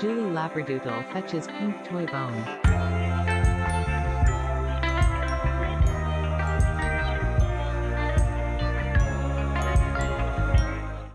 Julie Labradoodle fetches pink toy bone.